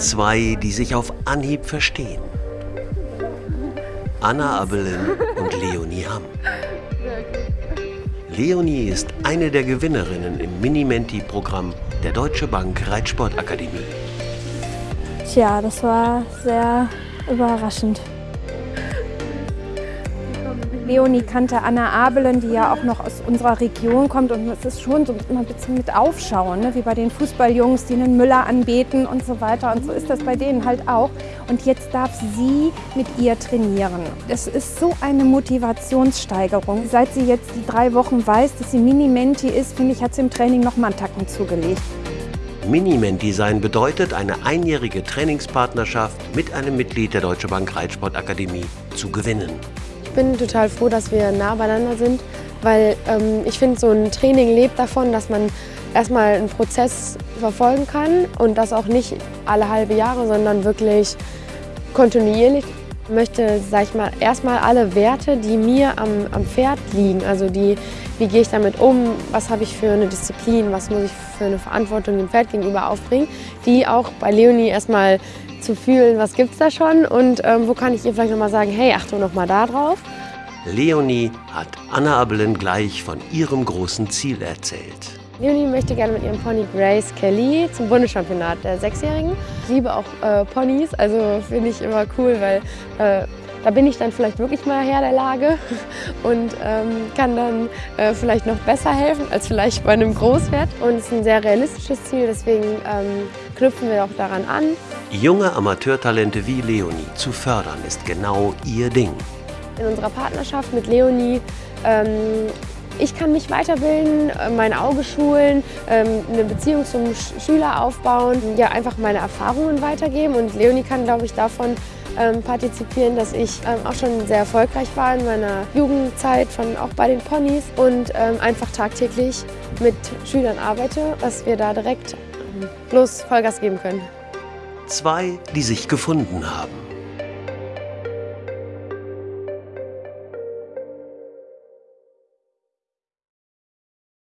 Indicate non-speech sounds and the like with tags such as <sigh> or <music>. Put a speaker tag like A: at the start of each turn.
A: Zwei, die sich auf Anhieb verstehen. Anna Abelin und Leonie Hamm. Leonie ist eine der Gewinnerinnen im Mini-Menti-Programm der Deutsche Bank Reitsportakademie.
B: Tja, das war sehr überraschend. Leonie kannte Anna Abelen, die ja auch noch aus unserer Region kommt. Und es ist schon so immer ein bisschen mit Aufschauen, ne? wie bei den Fußballjungs, die einen Müller anbeten und so weiter. Und so ist das bei denen halt auch. Und jetzt darf sie mit ihr trainieren. Es ist so eine Motivationssteigerung. Seit sie jetzt die drei Wochen weiß, dass sie Mini-Menti ist, finde ich, hat sie im Training noch mal einen Tacken zugelegt.
A: Minimenti sein bedeutet, eine einjährige Trainingspartnerschaft mit einem Mitglied der Deutsche Bank Reitsportakademie zu gewinnen.
C: Ich bin total froh, dass wir nah beieinander sind, weil ähm, ich finde, so ein Training lebt davon, dass man erstmal einen Prozess verfolgen kann und das auch nicht alle halbe Jahre, sondern wirklich kontinuierlich. Ich möchte, sag ich mal, erstmal alle Werte, die mir am, am Pferd liegen, also die, wie gehe ich damit um, was habe ich für eine Disziplin, was muss ich für eine Verantwortung dem Pferd gegenüber aufbringen, die auch bei Leonie erstmal zu fühlen, was gibt es da schon? Und ähm, wo kann ich ihr vielleicht nochmal sagen, hey, Achtung nochmal da drauf.
A: Leonie hat Anna Abelin gleich von ihrem großen Ziel erzählt.
C: Leonie möchte gerne mit ihrem Pony Grace Kelly zum Bundeschampionat der Sechsjährigen. Ich liebe auch äh, Ponys, also finde ich immer cool, weil äh, da bin ich dann vielleicht wirklich mal Herr der Lage <laughs> und ähm, kann dann äh, vielleicht noch besser helfen als vielleicht bei einem Großwert. Und es ist ein sehr realistisches Ziel, deswegen ähm, knüpfen wir auch daran an.
A: Junge Amateurtalente wie Leonie zu fördern, ist genau ihr Ding.
C: In unserer Partnerschaft mit Leonie ähm, ich kann mich weiterbilden, äh, mein Auge schulen, ähm, eine Beziehung zum Schüler aufbauen, ja einfach meine Erfahrungen weitergeben und Leonie kann, glaube ich, davon ähm, partizipieren, dass ich ähm, auch schon sehr erfolgreich war in meiner Jugendzeit, von, auch bei den Ponys und einfach tagtäglich mit Schülern arbeite, dass wir da direkt bloß Vollgas geben können.
A: Zwei, die sich gefunden haben.